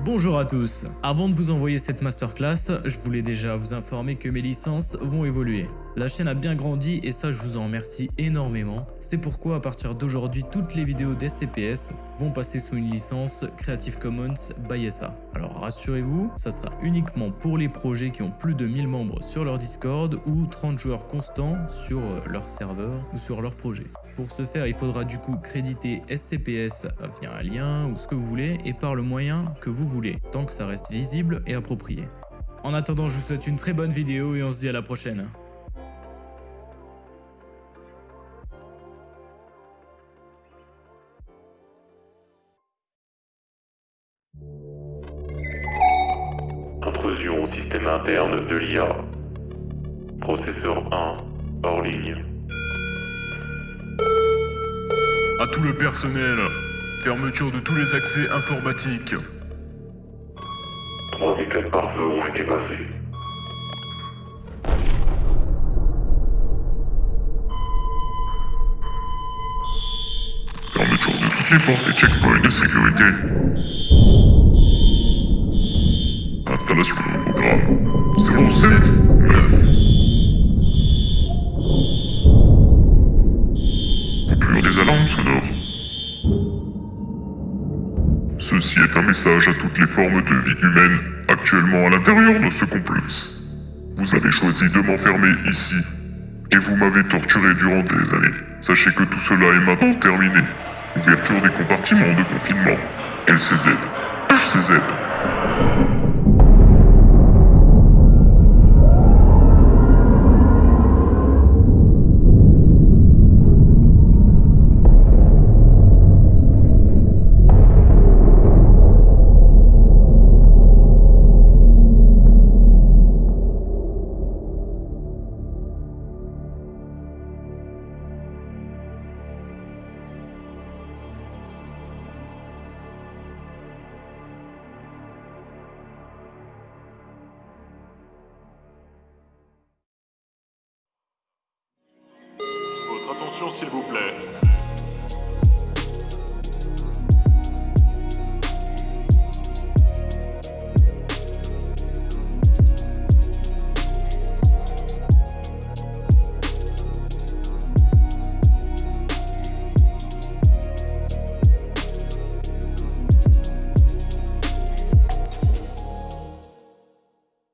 Bonjour à tous Avant de vous envoyer cette masterclass, je voulais déjà vous informer que mes licences vont évoluer. La chaîne a bien grandi et ça je vous en remercie énormément. C'est pourquoi à partir d'aujourd'hui toutes les vidéos d'SCPS vont passer sous une licence Creative Commons by SA. Alors rassurez-vous, ça sera uniquement pour les projets qui ont plus de 1000 membres sur leur Discord ou 30 joueurs constants sur leur serveur ou sur leur projet. Pour ce faire, il faudra du coup créditer SCPS via un lien ou ce que vous voulez et par le moyen que vous voulez, tant que ça reste visible et approprié. En attendant, je vous souhaite une très bonne vidéo et on se dit à la prochaine. Intrusion au système interne de l'IA. Processeur 1, hors ligne. À tout le personnel, fermeture de tous les accès informatiques. Trois des quatre pare-feux ont été passés. Fermeture de toutes les portes et checkpoints de sécurité. Installation de programme 079. Coupure des alarmes sonores. Ceci est un message à toutes les formes de vie humaine actuellement à l'intérieur de ce complexe. Vous avez choisi de m'enfermer ici, et vous m'avez torturé durant des années. Sachez que tout cela est maintenant terminé. Ouverture des compartiments de confinement. LCZ. HCZ. Attention s'il vous plaît.